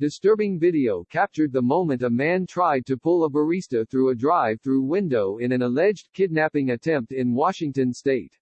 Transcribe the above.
Disturbing video captured the moment a man tried to pull a barista through a drive-through window in an alleged kidnapping attempt in Washington state.